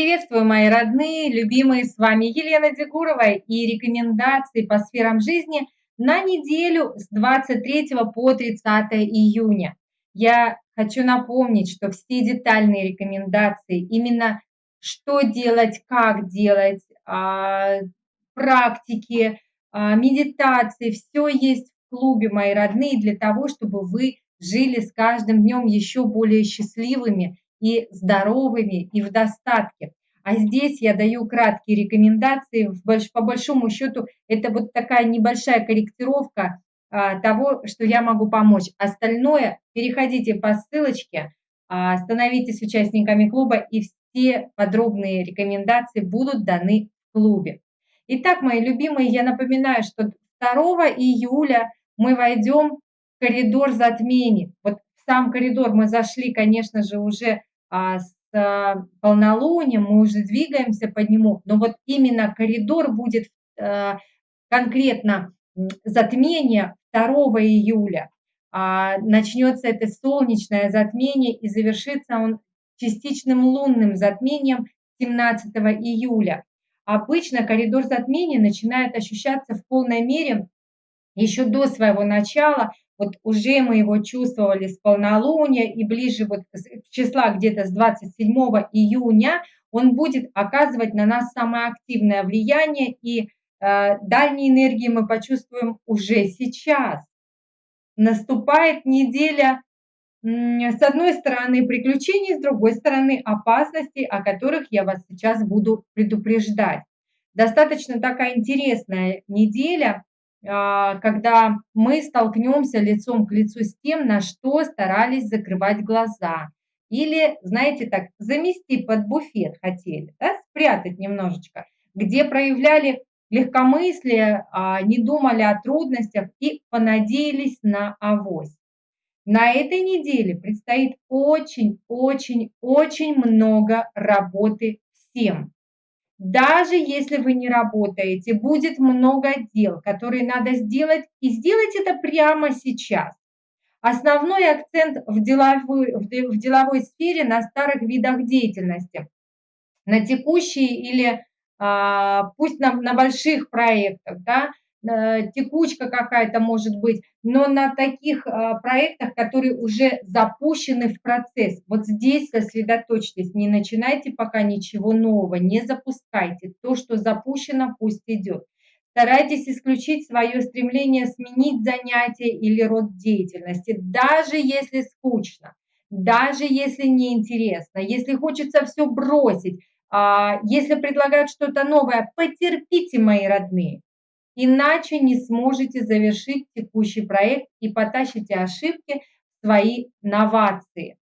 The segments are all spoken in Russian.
Приветствую, мои родные, любимые, с вами Елена Дегурова и рекомендации по сферам жизни на неделю с 23 по 30 июня. Я хочу напомнить, что все детальные рекомендации, именно что делать, как делать, а, практики, а, медитации, все есть в клубе, мои родные, для того, чтобы вы жили с каждым днем еще более счастливыми и здоровыми, и в достатке. А здесь я даю краткие рекомендации. По большому счету, это вот такая небольшая корректировка а, того, что я могу помочь. Остальное переходите по ссылочке, а, становитесь участниками клуба, и все подробные рекомендации будут даны в клубе. Итак, мои любимые, я напоминаю, что 2 июля мы войдем в коридор затмений. Вот в сам коридор мы зашли, конечно же, уже с а, полнолунием, мы уже двигаемся по нему, но вот именно коридор будет а, конкретно затмение 2 июля. Начнется это солнечное затмение и завершится он частичным лунным затмением 17 июля. Обычно коридор затмения начинает ощущаться в полной мере еще до своего начала вот уже мы его чувствовали с полнолуния и ближе вот числа где-то с 27 июня он будет оказывать на нас самое активное влияние и э, дальние энергии мы почувствуем уже сейчас. Наступает неделя с одной стороны приключений, с другой стороны опасностей, о которых я вас сейчас буду предупреждать. Достаточно такая интересная неделя, когда мы столкнемся лицом к лицу с тем, на что старались закрывать глаза. Или, знаете, так, замести под буфет хотели, да, спрятать немножечко, где проявляли легкомыслие, а, не думали о трудностях и понадеялись на авось. На этой неделе предстоит очень-очень-очень много работы всем. Даже если вы не работаете, будет много дел, которые надо сделать, и сделать это прямо сейчас. Основной акцент в деловой, в деловой сфере на старых видах деятельности, на текущие или а, пусть на, на больших проектах, да, текучка какая-то может быть, но на таких э, проектах, которые уже запущены в процесс. Вот здесь сосредоточьтесь, не начинайте пока ничего нового, не запускайте. То, что запущено, пусть идет. Старайтесь исключить свое стремление сменить занятие или род деятельности, даже если скучно, даже если неинтересно, если хочется все бросить, а, если предлагают что-то новое, потерпите, мои родные иначе не сможете завершить текущий проект и потащите ошибки в свои новации.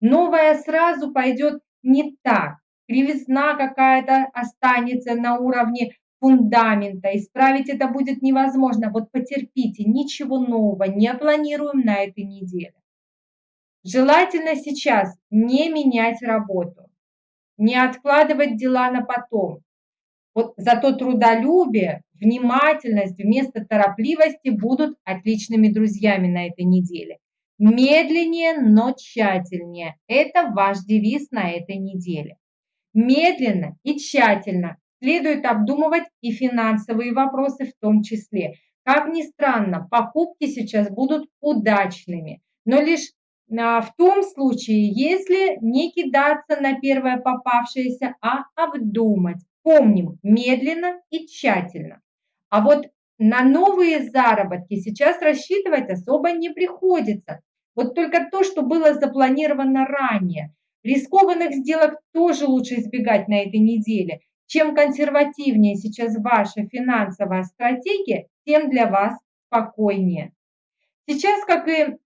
Новое сразу пойдет не так, кривизна какая-то останется на уровне фундамента, исправить это будет невозможно. Вот потерпите, ничего нового не планируем на этой неделе. Желательно сейчас не менять работу, не откладывать дела на потом. Вот зато трудолюбие, внимательность вместо торопливости будут отличными друзьями на этой неделе. Медленнее, но тщательнее. Это ваш девиз на этой неделе. Медленно и тщательно следует обдумывать и финансовые вопросы в том числе. Как ни странно, покупки сейчас будут удачными, но лишь а, в том случае, если не кидаться на первое попавшееся, а обдумать. Помним, медленно и тщательно. А вот на новые заработки сейчас рассчитывать особо не приходится. Вот только то, что было запланировано ранее. Рискованных сделок тоже лучше избегать на этой неделе. Чем консервативнее сейчас ваша финансовая стратегия, тем для вас спокойнее. Сейчас, как и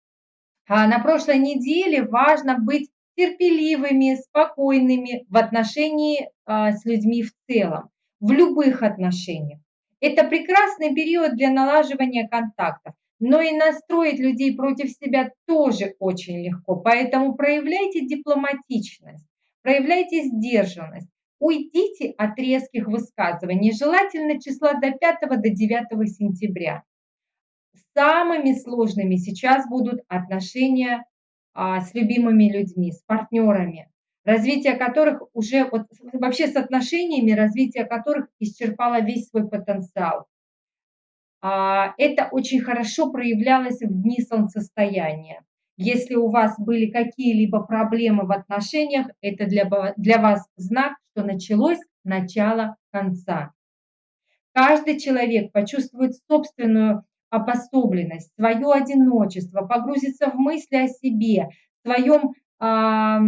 а, на прошлой неделе, важно быть терпеливыми, спокойными в отношении а, с людьми в целом, в любых отношениях. Это прекрасный период для налаживания контактов, но и настроить людей против себя тоже очень легко. Поэтому проявляйте дипломатичность, проявляйте сдержанность, уйдите от резких высказываний, желательно числа до 5 до 9 сентября. Самыми сложными сейчас будут отношения с любимыми людьми, с партнерами. развитие которых уже, вот вообще с отношениями, развитие которых исчерпало весь свой потенциал. А, это очень хорошо проявлялось в дни солнцестояния. Если у вас были какие-либо проблемы в отношениях, это для, для вас знак, что началось начало конца. Каждый человек почувствует собственную обособленность, свое одиночество, погрузится в мысли о себе, своем, а,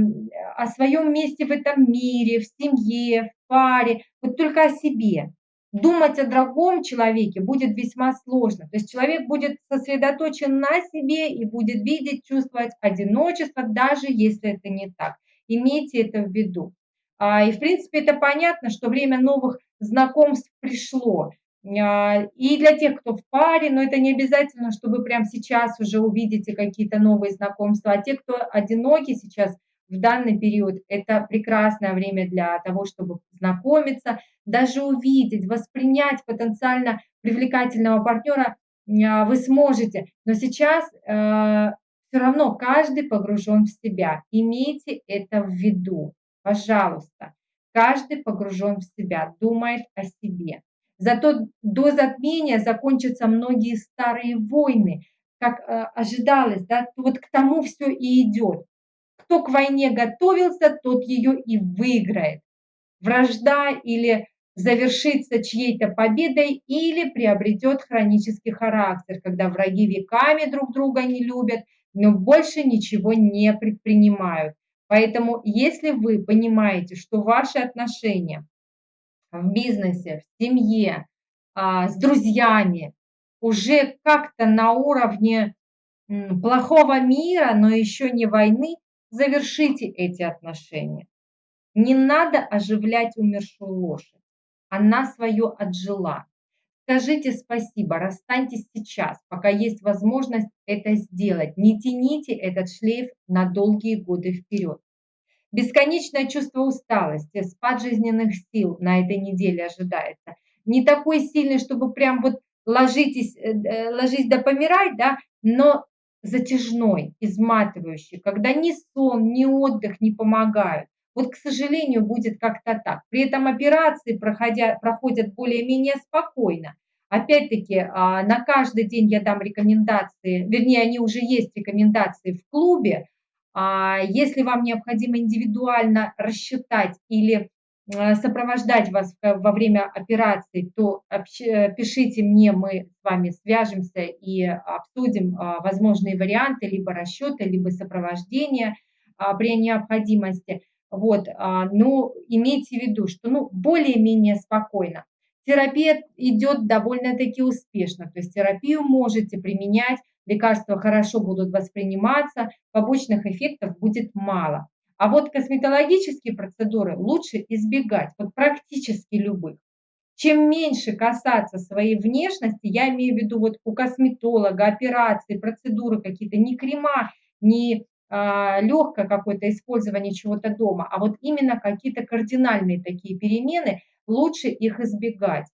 о своем месте в этом мире, в семье, в паре, вот только о себе. Думать о другом человеке будет весьма сложно. То есть человек будет сосредоточен на себе и будет видеть, чувствовать одиночество, даже если это не так. Имейте это в виду. А, и, в принципе, это понятно, что время новых знакомств пришло. А, и для тех, кто в паре, но это не обязательно, что вы прямо сейчас уже увидите какие-то новые знакомства. А те, кто одиноки сейчас в данный период, это прекрасное время для того, чтобы знакомиться, даже увидеть, воспринять потенциально привлекательного партнера а, вы сможете. Но сейчас э, все равно каждый погружен в себя. Имейте это в виду, пожалуйста. Каждый погружен в себя, думает о себе. Зато до затмения закончатся многие старые войны, как э, ожидалось, да, вот к тому все и идет. Кто к войне готовился, тот ее и выиграет. Вражда или завершится чьей-то победой или приобретет хронический характер, когда враги веками друг друга не любят, но больше ничего не предпринимают. Поэтому, если вы понимаете, что ваши отношения в бизнесе, в семье, а, с друзьями уже как-то на уровне плохого мира, но еще не войны, завершите эти отношения. Не надо оживлять умершую лошадь. Она свое отжила. Скажите спасибо, расстаньтесь сейчас, пока есть возможность это сделать. Не тяните этот шлейф на долгие годы вперед. Бесконечное чувство усталости, спад жизненных сил на этой неделе ожидается. Не такой сильный, чтобы прям вот ложитесь, э, э, ложись да помирать, да, но затяжной, изматывающий, когда ни сон, ни отдых не помогают. Вот, к сожалению, будет как-то так. При этом операции проходя, проходят более-менее спокойно. Опять-таки, а, на каждый день я дам рекомендации, вернее, они уже есть рекомендации в клубе, если вам необходимо индивидуально рассчитать или э, сопровождать вас во время операции, то пишите мне, мы с вами свяжемся и обсудим а, возможные варианты, либо расчета, либо сопровождения а, при необходимости. Вот, но имейте в виду, что ну, более-менее спокойно. Терапия идет довольно-таки успешно, то есть терапию можете применять лекарства хорошо будут восприниматься, побочных эффектов будет мало. А вот косметологические процедуры лучше избегать, вот практически любых. Чем меньше касаться своей внешности, я имею в виду вот у косметолога, операции, процедуры какие-то, не крема, не а, легкое какое-то использование чего-то дома, а вот именно какие-то кардинальные такие перемены, лучше их избегать.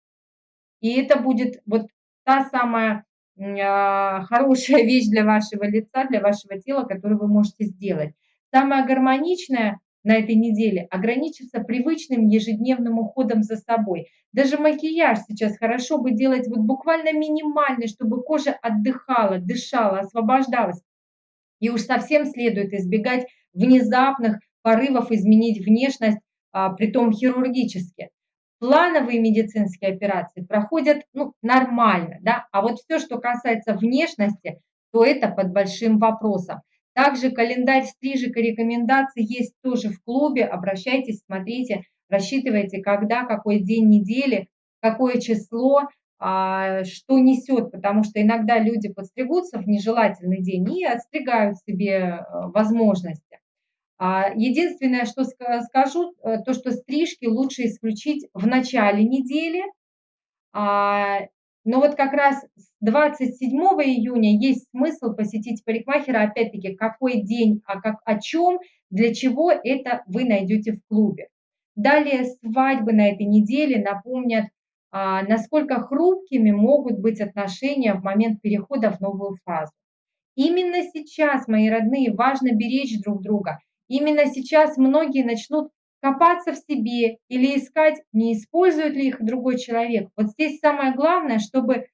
И это будет вот та самая хорошая вещь для вашего лица, для вашего тела, которую вы можете сделать. Самое гармоничное на этой неделе ограничиться привычным ежедневным уходом за собой. Даже макияж сейчас хорошо бы делать вот буквально минимальный, чтобы кожа отдыхала, дышала, освобождалась. И уж совсем следует избегать внезапных порывов изменить внешность, а, притом хирургически плановые медицинские операции проходят ну, нормально, да, а вот все, что касается внешности, то это под большим вопросом. Также календарь стрижек и рекомендаций есть тоже в клубе, обращайтесь, смотрите, рассчитывайте, когда, какой день недели, какое число, а, что несет, потому что иногда люди подстригутся в нежелательный день и отстригают себе э, возможности. А, единственное, что скажу, э, то, что стрижки лучше исключить в начале недели. А, но вот как раз с 27 июня есть смысл посетить парикмахера, опять-таки, какой день, а как, о чем, для чего это вы найдете в клубе. Далее свадьбы на этой неделе напомнят, насколько хрупкими могут быть отношения в момент перехода в новую фазу. Именно сейчас, мои родные, важно беречь друг друга – Именно сейчас многие начнут копаться в себе или искать, не использует ли их другой человек. Вот здесь самое главное, чтобы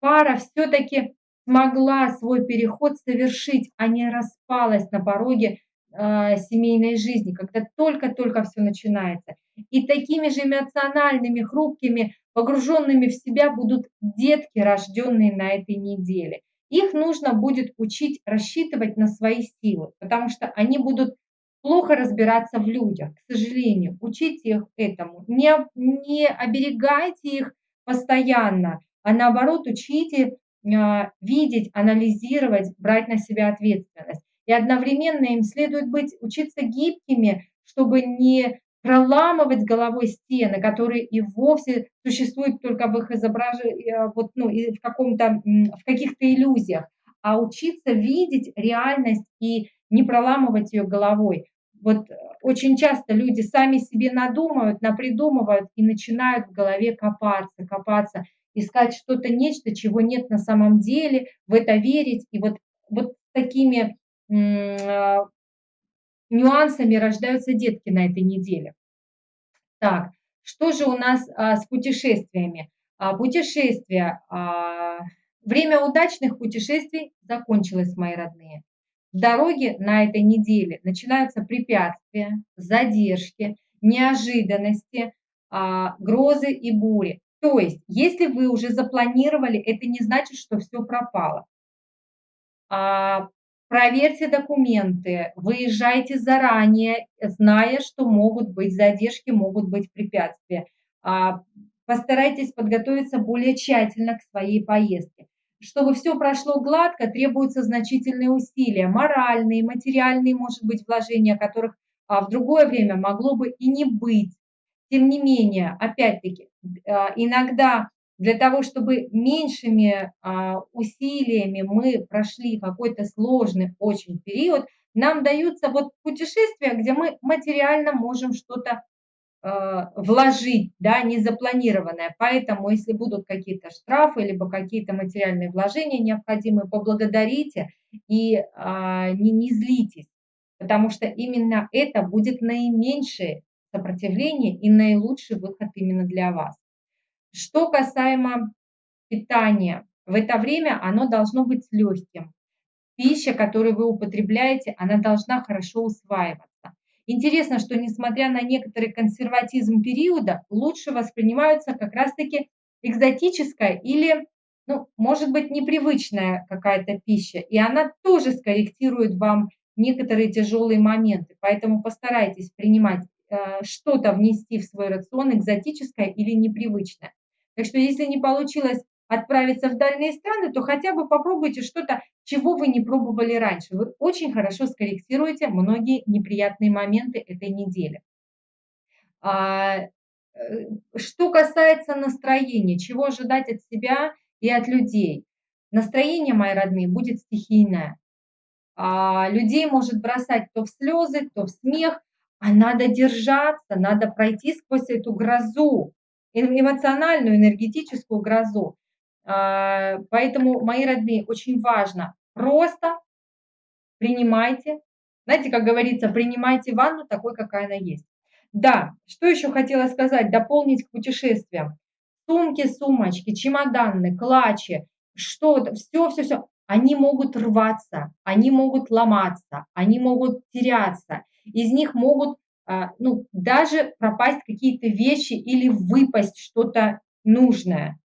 пара все-таки смогла свой переход совершить, а не распалась на пороге э, семейной жизни, когда только-только все начинается. И такими же эмоциональными, хрупкими, погруженными в себя будут детки, рожденные на этой неделе. Их нужно будет учить рассчитывать на свои силы, потому что они будут плохо разбираться в людях, к сожалению. Учите их этому. Не, не оберегайте их постоянно, а наоборот учите а, видеть, анализировать, брать на себя ответственность. И одновременно им следует быть, учиться гибкими, чтобы не проламывать головой стены, которые и вовсе существуют только в их изображении, э, вот, ну, в, каком-то, в каких-то иллюзиях, а учиться видеть реальность и не проламывать ее головой. Вот очень часто люди сами себе надумают, напридумывают и начинают в голове копаться, копаться искать что-то, нечто, чего нет на самом деле, в это верить. И вот, вот такими э, нюансами рождаются детки на этой неделе. Так, что же у нас а, с путешествиями? А, путешествия. А, время удачных путешествий закончилось, мои родные. Дороге на этой неделе начинаются препятствия, задержки, неожиданности, а, грозы и бури. То есть, если вы уже запланировали, это не значит, что все пропало. А, проверьте документы, выезжайте заранее, зная, что могут быть задержки, могут быть препятствия. А, постарайтесь подготовиться более тщательно к своей поездке. Чтобы все прошло гладко, требуются значительные усилия, моральные, материальные, может быть, вложения, которых а, в другое время могло бы и не быть. Тем не менее, опять-таки, а, иногда для того, чтобы меньшими а, усилиями мы прошли какой-то сложный очень период, нам даются вот путешествия, где мы материально можем что-то вложить, да, незапланированное. Поэтому, если будут какие-то штрафы, либо какие-то материальные вложения необходимые, поблагодарите и не, не злитесь, потому что именно это будет наименьшее сопротивление и наилучший выход именно для вас. Что касаемо питания, в это время оно должно быть легким. Пища, которую вы употребляете, она должна хорошо усваиваться. Интересно, что несмотря на некоторый консерватизм периода, лучше воспринимаются как раз-таки экзотическая или, ну, может быть, непривычная какая-то пища. И она тоже скорректирует вам некоторые тяжелые моменты. Поэтому постарайтесь принимать Э, что-то внести в свой рацион экзотическое или непривычное. Так что если не получилось отправиться в дальние страны, то хотя бы попробуйте что-то, чего вы не пробовали раньше. Вы очень хорошо скорректируете многие неприятные моменты этой недели. А, э, что касается настроения, чего ожидать от себя и от людей. Настроение, мои родные, будет стихийное. А, людей может бросать то в слезы, то в смех, а надо держаться, надо пройти сквозь эту грозу, эмоциональную, энергетическую грозу. А, поэтому, мои родные, очень важно просто принимайте, знаете, как говорится, принимайте ванну такой, какая она есть. Да, что еще хотела сказать, дополнить к путешествиям. Сумки, сумочки, чемоданы, клатчи, что-то, все, все, все, они могут рваться, они могут ломаться, они могут теряться из них могут а, ну, даже пропасть какие-то вещи или выпасть что-то нужное.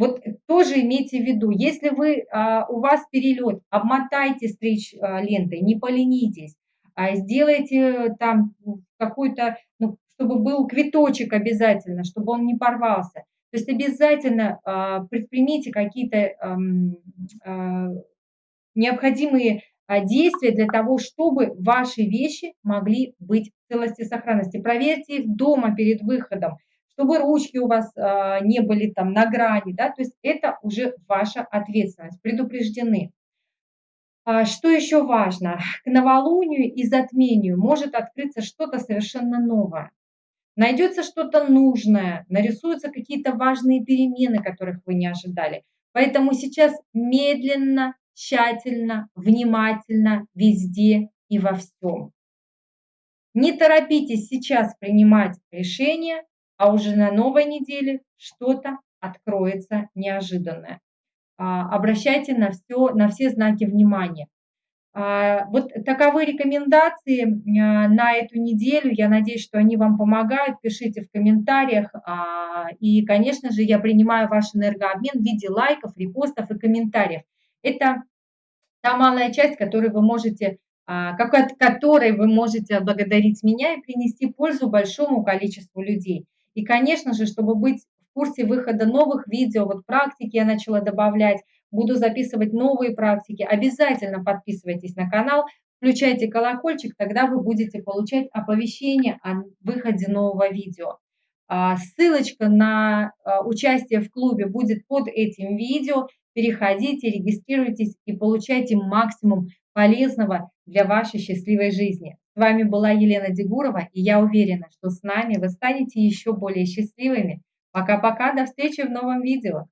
Вот тоже имейте в виду, если вы, а, у вас перелет, обмотайте стричь а, лентой, не поленитесь, сделайте там какой-то, ну, чтобы был квиточек обязательно, чтобы он не порвался. То есть обязательно предпримите какие-то необходимые а, действия для того, чтобы ваши вещи могли быть в целости и сохранности. Проверьте их дома перед выходом, чтобы ручки у вас а, не были там на грани, да, то есть это уже ваша ответственность, предупреждены. А, что еще важно? К новолунию и затмению может открыться что-то совершенно новое. Найдется что-то нужное, нарисуются какие-то важные перемены, которых вы не ожидали. Поэтому сейчас медленно, тщательно, внимательно, везде и во всем. Не торопитесь сейчас принимать решение, а уже на новой неделе что-то откроется неожиданное. А, обращайте на, все, на все знаки внимания. А, вот таковы рекомендации а, на эту неделю. Я надеюсь, что они вам помогают. Пишите в комментариях. И, конечно же, я принимаю ваш энергообмен в виде лайков, репостов и комментариев. Это та малая часть, которую вы можете, которой вы можете благодарить меня и принести пользу большому количеству людей. И, конечно же, чтобы быть в курсе выхода новых видео, вот практики я начала добавлять, буду записывать новые практики. Обязательно подписывайтесь на канал, включайте колокольчик, тогда вы будете получать оповещение о выходе нового видео. А, ссылочка на а, участие в клубе будет под этим видео. Переходите, регистрируйтесь и получайте максимум полезного для вашей счастливой жизни. С вами была Елена Дегурова, и я уверена, что с нами вы станете еще более счастливыми. Пока-пока, до встречи в новом видео.